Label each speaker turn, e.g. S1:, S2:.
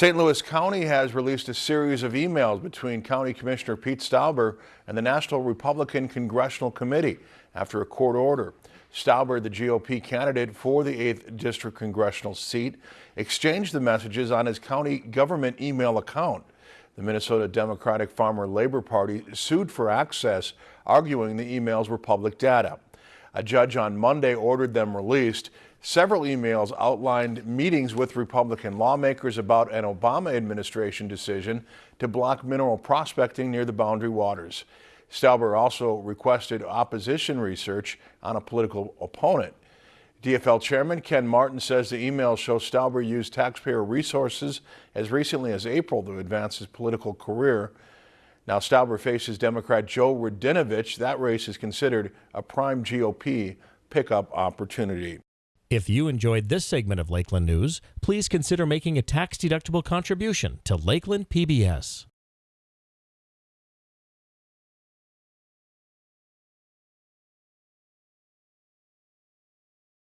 S1: St. Louis County has released a series of emails between County Commissioner Pete Stauber and the National Republican Congressional Committee after a court order. Stauber, the GOP candidate for the 8th District congressional seat, exchanged the messages on his county government email account. The Minnesota Democratic Farmer Labor Party sued for access, arguing the emails were public data. A judge on Monday ordered them released. Several emails outlined meetings with Republican lawmakers about an Obama administration decision to block mineral prospecting near the Boundary Waters. Stauber also requested opposition research on a political opponent. DFL Chairman Ken Martin says the emails show Stauber used taxpayer resources as recently as April to advance his political career. Now Stauber faces Democrat Joe Radinovich. That race is considered a prime GOP pickup opportunity.
S2: If you enjoyed this segment of Lakeland News, please consider making a tax-deductible contribution to Lakeland PBS.